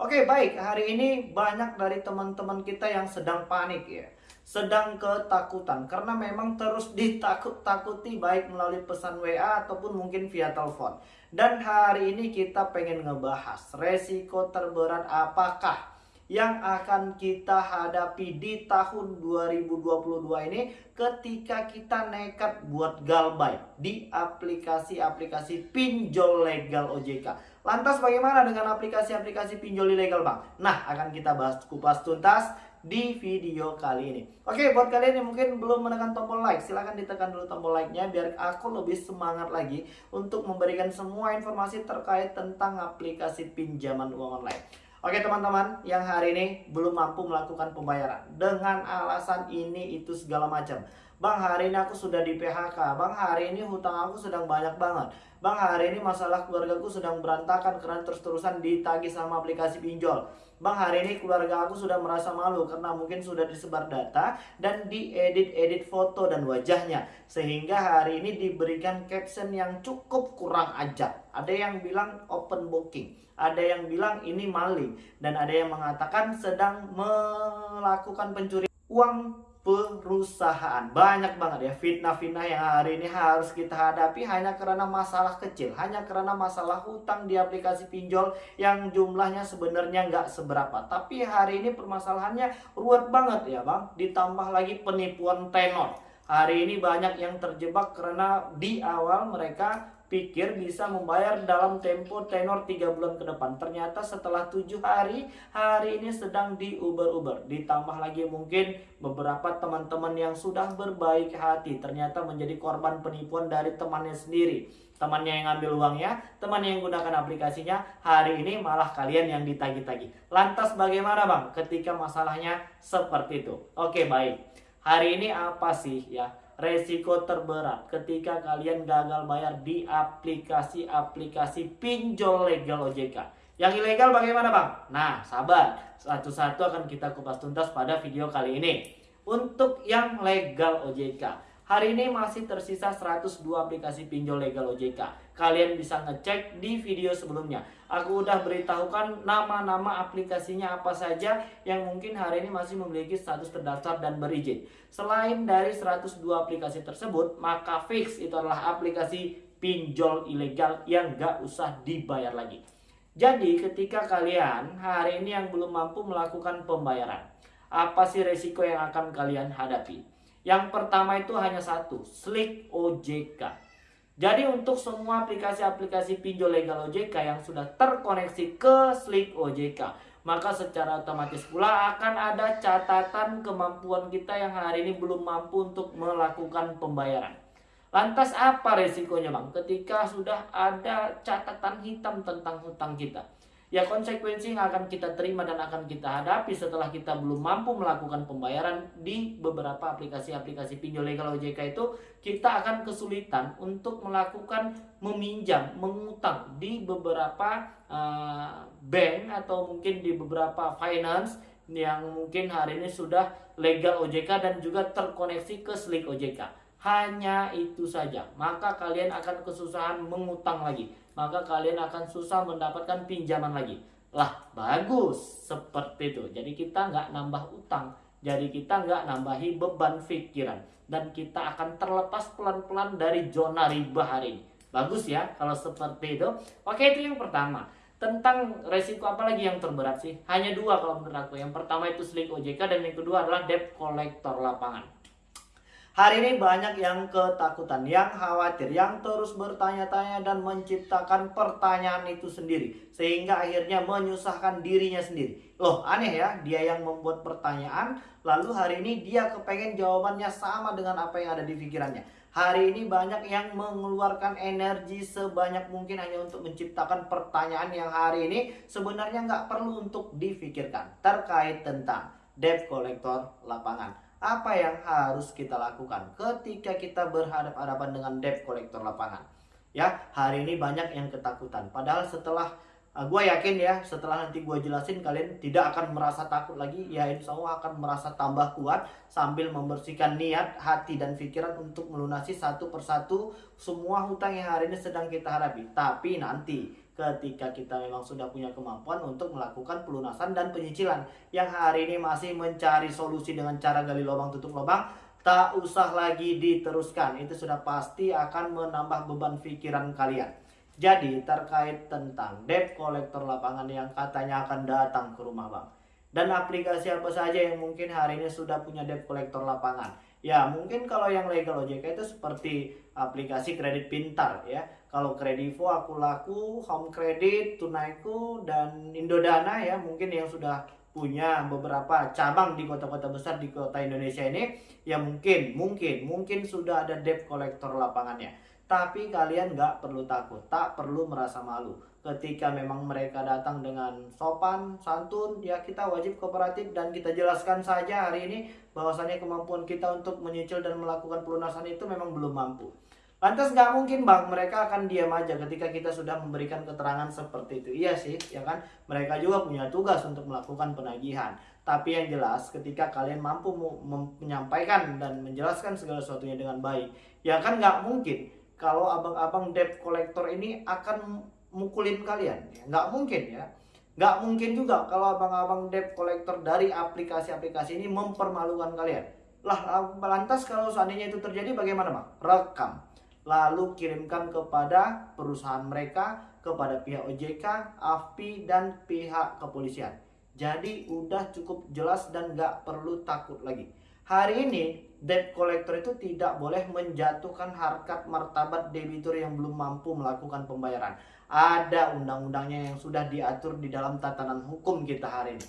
Oke baik, hari ini banyak dari teman-teman kita yang sedang panik ya. Sedang ketakutan. Karena memang terus ditakut-takuti baik melalui pesan WA ataupun mungkin via telepon. Dan hari ini kita pengen ngebahas resiko terberat apakah yang akan kita hadapi di tahun 2022 ini ketika kita nekat buat galbay di aplikasi-aplikasi pinjol legal OJK. Lantas bagaimana dengan aplikasi-aplikasi pinjol ilegal Bang? Nah, akan kita bahas kupas tuntas di video kali ini. Oke, buat kalian yang mungkin belum menekan tombol like, silahkan ditekan dulu tombol like-nya biar aku lebih semangat lagi untuk memberikan semua informasi terkait tentang aplikasi pinjaman uang online. Oke teman-teman, yang hari ini belum mampu melakukan pembayaran dengan alasan ini itu segala macam. Bang, hari ini aku sudah di PHK. Bang, hari ini hutang aku sedang banyak banget. Bang, hari ini masalah keluargaku sedang berantakan karena terus-terusan ditagih sama aplikasi pinjol. Bang, hari ini keluarga aku sudah merasa malu karena mungkin sudah disebar data dan diedit-edit foto dan wajahnya. Sehingga hari ini diberikan caption yang cukup kurang ajar. Ada yang bilang open booking ada yang bilang ini maling dan ada yang mengatakan sedang melakukan pencurian uang perusahaan. Banyak banget ya fitnah-fitnah yang hari ini harus kita hadapi hanya karena masalah kecil hanya karena masalah hutang di aplikasi pinjol yang jumlahnya sebenarnya nggak seberapa. Tapi hari ini permasalahannya ruwet banget ya bang. Ditambah lagi penipuan tenor. Hari ini banyak yang terjebak karena di awal mereka pikir bisa membayar dalam tempo tenor 3 bulan ke depan. Ternyata setelah 7 hari, hari ini sedang diuber-uber. Ditambah lagi mungkin beberapa teman-teman yang sudah berbaik hati ternyata menjadi korban penipuan dari temannya sendiri. Temannya yang ngambil uangnya, temannya yang gunakan aplikasinya, hari ini malah kalian yang ditagi-tagi. Lantas bagaimana bang ketika masalahnya seperti itu? Oke baik, hari ini apa sih ya resiko terberat ketika kalian gagal bayar di aplikasi-aplikasi pinjol legal OJK. Yang ilegal bagaimana bang? Nah sabar, satu-satu akan kita kupas tuntas pada video kali ini. Untuk yang legal OJK, hari ini masih tersisa 102 aplikasi pinjol legal OJK kalian bisa ngecek di video sebelumnya. Aku udah beritahukan nama-nama aplikasinya apa saja yang mungkin hari ini masih memiliki status terdaftar dan berizin. Selain dari 102 aplikasi tersebut, maka fix itu adalah aplikasi pinjol ilegal yang gak usah dibayar lagi. Jadi ketika kalian hari ini yang belum mampu melakukan pembayaran, apa sih resiko yang akan kalian hadapi? Yang pertama itu hanya satu, slick OJK. Jadi untuk semua aplikasi-aplikasi pinjol legal OJK yang sudah terkoneksi ke Slick OJK, maka secara otomatis pula akan ada catatan kemampuan kita yang hari ini belum mampu untuk melakukan pembayaran. Lantas apa resikonya bang? Ketika sudah ada catatan hitam tentang hutang kita ya konsekuensi yang akan kita terima dan akan kita hadapi setelah kita belum mampu melakukan pembayaran di beberapa aplikasi-aplikasi pinjol legal OJK itu kita akan kesulitan untuk melakukan meminjam, mengutang di beberapa uh, bank atau mungkin di beberapa finance yang mungkin hari ini sudah legal OJK dan juga terkoneksi ke Slick OJK. Hanya itu saja, maka kalian akan kesusahan mengutang lagi maka kalian akan susah mendapatkan pinjaman lagi. Lah, bagus seperti itu. Jadi kita nggak nambah utang, jadi kita nggak nambahi beban pikiran dan kita akan terlepas pelan-pelan dari zona riba hari ini. Bagus ya kalau seperti itu. Oke, itu yang pertama. Tentang resiko apa lagi yang terberat sih? Hanya dua kalau menurut aku. Yang pertama itu slik OJK dan yang kedua adalah debt collector lapangan. Hari ini banyak yang ketakutan, yang khawatir, yang terus bertanya-tanya dan menciptakan pertanyaan itu sendiri. Sehingga akhirnya menyusahkan dirinya sendiri. Loh aneh ya, dia yang membuat pertanyaan, lalu hari ini dia kepengen jawabannya sama dengan apa yang ada di pikirannya. Hari ini banyak yang mengeluarkan energi sebanyak mungkin hanya untuk menciptakan pertanyaan yang hari ini sebenarnya nggak perlu untuk difikirkan terkait tentang debt collector lapangan apa yang harus kita lakukan ketika kita berhadapan-hadapan dengan debt collector lapangan. Ya, hari ini banyak yang ketakutan. Padahal setelah uh, gue yakin ya, setelah nanti gue jelasin kalian tidak akan merasa takut lagi. Ya, insya Allah akan merasa tambah kuat sambil membersihkan niat, hati, dan pikiran untuk melunasi satu persatu semua hutang yang hari ini sedang kita hadapi. Tapi nanti ketika kita memang sudah punya kemampuan untuk melakukan pelunasan dan penyicilan. Yang hari ini masih mencari solusi dengan cara gali lubang tutup lubang tak usah lagi diteruskan. Itu sudah pasti akan menambah beban pikiran kalian. Jadi terkait tentang debt kolektor lapangan yang katanya akan datang ke rumah bang. Dan aplikasi apa saja yang mungkin hari ini sudah punya debt kolektor lapangan Ya mungkin kalau yang legal OJK itu seperti aplikasi kredit pintar ya. Kalau Kredivo, Aku Laku, Home Credit, Tunaiku, dan Indodana ya mungkin yang sudah punya beberapa cabang di kota-kota besar di kota Indonesia ini ya mungkin mungkin mungkin sudah ada debt kolektor lapangannya tapi kalian nggak perlu takut tak perlu merasa malu ketika memang mereka datang dengan sopan, santun, ya kita wajib kooperatif dan kita jelaskan saja hari ini bahwasannya kemampuan kita untuk menyicil dan melakukan pelunasan itu memang belum mampu. Lantas nggak mungkin bang mereka akan diam aja ketika kita sudah memberikan keterangan seperti itu. Iya sih, ya kan? Mereka juga punya tugas untuk melakukan penagihan. Tapi yang jelas ketika kalian mampu menyampaikan dan menjelaskan segala sesuatunya dengan baik, ya kan nggak mungkin kalau abang-abang debt collector ini akan mukulin kalian. Ya. nggak mungkin ya. Nggak mungkin juga kalau abang-abang debt collector dari aplikasi-aplikasi ini mempermalukan kalian. Lah lantas kalau seandainya itu terjadi bagaimana bang? Rekam. Lalu kirimkan kepada perusahaan mereka kepada pihak OJK, AFPI dan pihak kepolisian. Jadi udah cukup jelas dan nggak perlu takut lagi. Hari ini debt collector itu tidak boleh menjatuhkan harkat martabat debitur yang belum mampu melakukan pembayaran. Ada undang-undangnya yang sudah diatur di dalam tatanan hukum kita hari ini.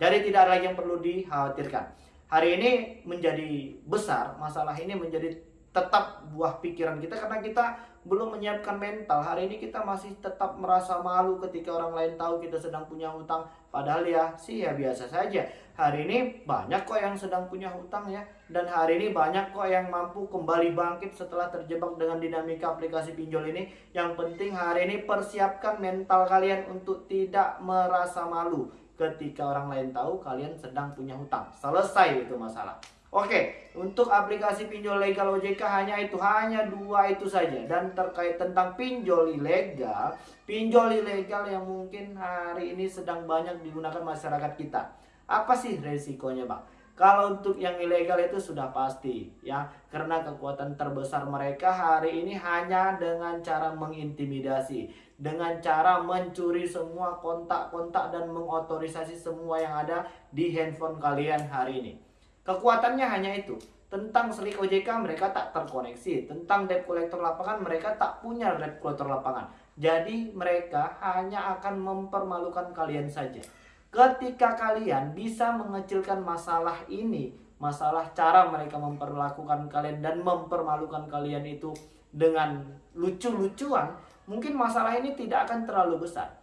Jadi tidak ada lagi yang perlu dikhawatirkan. Hari ini menjadi besar, masalah ini menjadi tetap buah pikiran kita karena kita belum menyiapkan mental. Hari ini kita masih tetap merasa malu ketika orang lain tahu kita sedang punya hutang. Padahal ya sih ya biasa saja. Hari ini banyak kok yang sedang punya hutang ya. Dan hari ini banyak kok yang mampu kembali bangkit setelah terjebak dengan dinamika aplikasi pinjol ini. Yang penting hari ini persiapkan mental kalian untuk tidak merasa malu ketika orang lain tahu kalian sedang punya hutang. Selesai itu masalah. Oke, untuk aplikasi pinjol legal OJK hanya itu, hanya dua itu saja. Dan terkait tentang pinjol ilegal, pinjol ilegal yang mungkin hari ini sedang banyak digunakan masyarakat kita. Apa sih resikonya bang? Kalau untuk yang ilegal itu sudah pasti ya, karena kekuatan terbesar mereka hari ini hanya dengan cara mengintimidasi, dengan cara mencuri semua kontak-kontak dan mengotorisasi semua yang ada di handphone kalian hari ini. Kekuatannya hanya itu. Tentang selik OJK mereka tak terkoneksi. Tentang debt collector lapangan mereka tak punya debt collector lapangan. Jadi mereka hanya akan mempermalukan kalian saja. Ketika kalian bisa mengecilkan masalah ini, masalah cara mereka memperlakukan kalian dan mempermalukan kalian itu dengan lucu-lucuan, mungkin masalah ini tidak akan terlalu besar.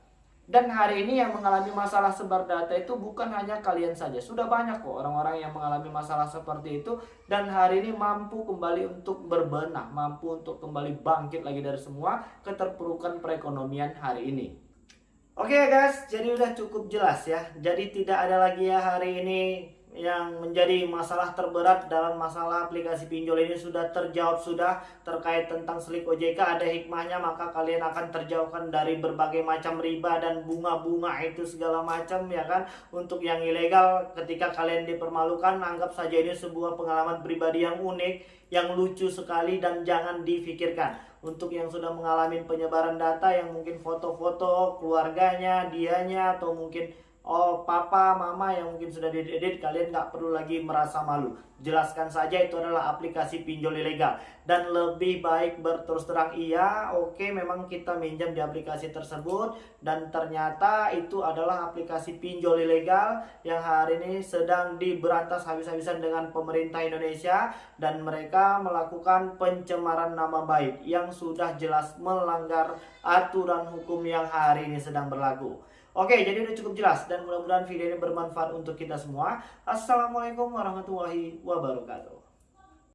Dan hari ini yang mengalami masalah sebar data itu bukan hanya kalian saja. Sudah banyak kok orang-orang yang mengalami masalah seperti itu. Dan hari ini mampu kembali untuk berbenah. Mampu untuk kembali bangkit lagi dari semua keterpurukan perekonomian hari ini. Oke okay guys, jadi udah cukup jelas ya. Jadi tidak ada lagi ya hari ini yang menjadi masalah terberat dalam masalah aplikasi pinjol ini sudah terjawab sudah terkait tentang selik OJK ada hikmahnya maka kalian akan terjauhkan dari berbagai macam riba dan bunga-bunga itu segala macam ya kan? Untuk yang ilegal ketika kalian dipermalukan anggap saja ini sebuah pengalaman pribadi yang unik yang lucu sekali dan jangan difikirkan. Untuk yang sudah mengalami penyebaran data yang mungkin foto-foto keluarganya dianya atau mungkin oh papa mama yang mungkin sudah diedit kalian nggak perlu lagi merasa malu. Jelaskan saja itu adalah aplikasi pinjol ilegal. Dan lebih baik berterus terang iya oke memang kita minjam di aplikasi tersebut. Dan ternyata itu adalah aplikasi pinjol ilegal yang hari ini sedang diberantas habis-habisan dengan pemerintah Indonesia. Dan mereka melakukan pencemaran nama baik yang sudah jelas melanggar aturan hukum yang hari ini sedang berlaku Oke, jadi udah cukup jelas dan mudah-mudahan video ini bermanfaat untuk kita semua. Assalamualaikum warahmatullahi wabarakatuh.